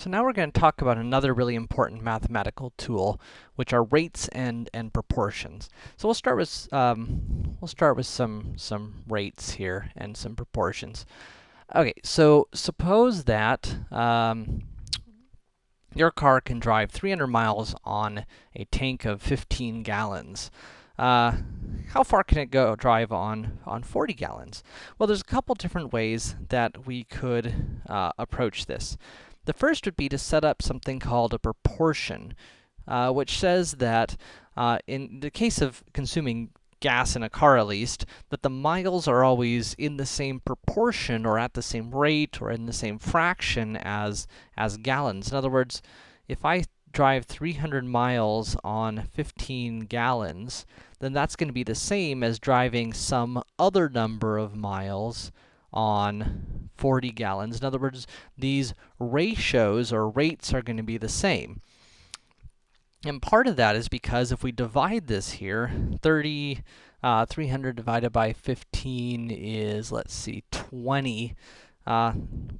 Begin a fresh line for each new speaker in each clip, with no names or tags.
So now we're going to talk about another really important mathematical tool, which are rates and, and proportions. So we'll start with, um, we'll start with some, some rates here and some proportions. Okay, so suppose that, um, your car can drive 300 miles on a tank of 15 gallons. Uh, how far can it go drive on, on 40 gallons? Well, there's a couple different ways that we could uh, approach this. The first would be to set up something called a proportion, uh, which says that, uh, in the case of consuming gas in a car at least, that the miles are always in the same proportion or at the same rate or in the same fraction as, as gallons. In other words, if I drive 300 miles on 15 gallons, then that's going to be the same as driving some other number of miles on 40 gallons. In other words, these ratios or rates are going to be the same. And part of that is because if we divide this here, 30, uh, 300 divided by 15 is, let's see, 20. Uh,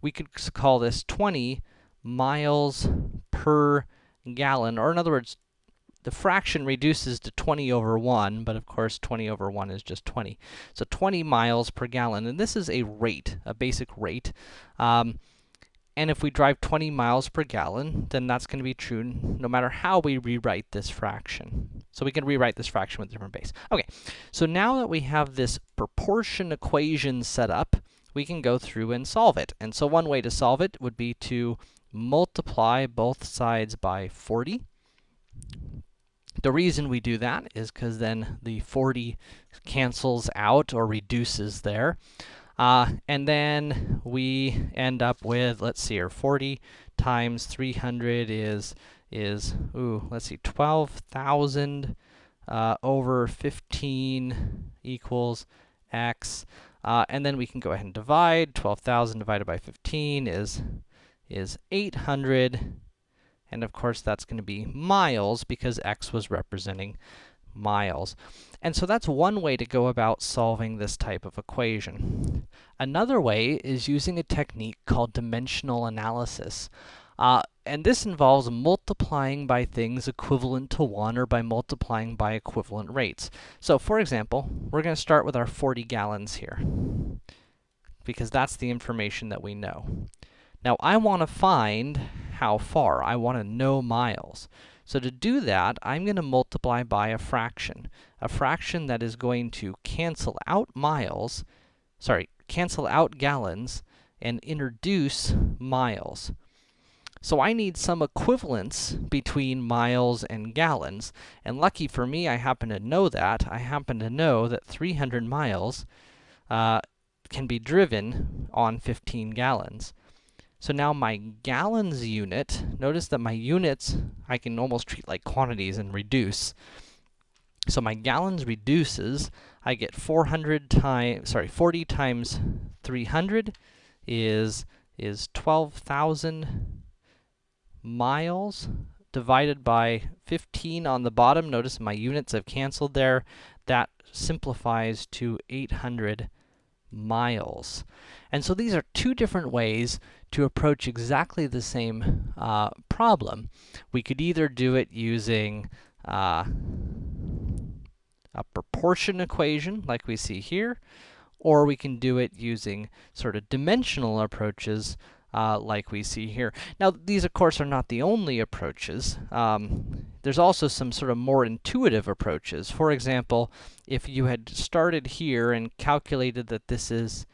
we could call this 20 miles per gallon, or in other words, the fraction reduces to 20 over 1, but of course 20 over 1 is just 20. So 20 miles per gallon, and this is a rate, a basic rate. Um, and if we drive 20 miles per gallon, then that's going to be true no matter how we rewrite this fraction. So we can rewrite this fraction with a different base. Okay, so now that we have this proportion equation set up, we can go through and solve it. And so one way to solve it would be to multiply both sides by 40. The reason we do that is because then the 40 cancels out or reduces there. Uh, and then we end up with, let's see here, 40 times 300 is, is ooh, let's see, 12,000 uh, over 15 equals x. Uh, and then we can go ahead and divide. 12,000 divided by 15 is, is 800 and of course, that's going to be miles because x was representing miles. And so that's one way to go about solving this type of equation. Another way is using a technique called dimensional analysis. Uh, and this involves multiplying by things equivalent to 1 or by multiplying by equivalent rates. So, for example, we're going to start with our 40 gallons here because that's the information that we know. Now, I want to find how far. I want to know miles. So to do that, I'm going to multiply by a fraction. A fraction that is going to cancel out miles, sorry, cancel out gallons, and introduce miles. So I need some equivalence between miles and gallons, and lucky for me, I happen to know that. I happen to know that 300 miles uh, can be driven on 15 gallons. So now my gallons unit, notice that my units, I can almost treat like quantities and reduce. So my gallons reduces, I get 400 times, sorry, 40 times 300 is, is 12,000 miles divided by 15 on the bottom. Notice my units have canceled there. That simplifies to 800 miles. And so these are two different ways to approach exactly the same uh, problem. We could either do it using uh, a proportion equation, like we see here, or we can do it using sort of dimensional approaches, uh, like we see here. Now, these, of course, are not the only approaches. Um, there's also some sort of more intuitive approaches. For example, if you had started here and calculated that this is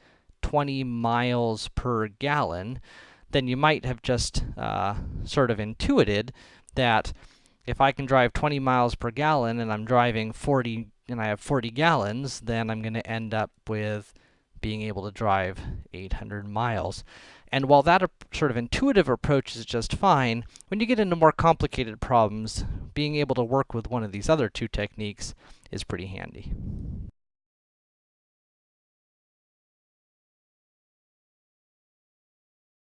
20 miles per gallon, then you might have just uh, sort of intuited that if I can drive 20 miles per gallon and I'm driving 40 and I have 40 gallons, then I'm going to end up with being able to drive 800 miles. And while that sort of intuitive approach is just fine, when you get into more complicated problems, being able to work with one of these other two techniques is pretty handy.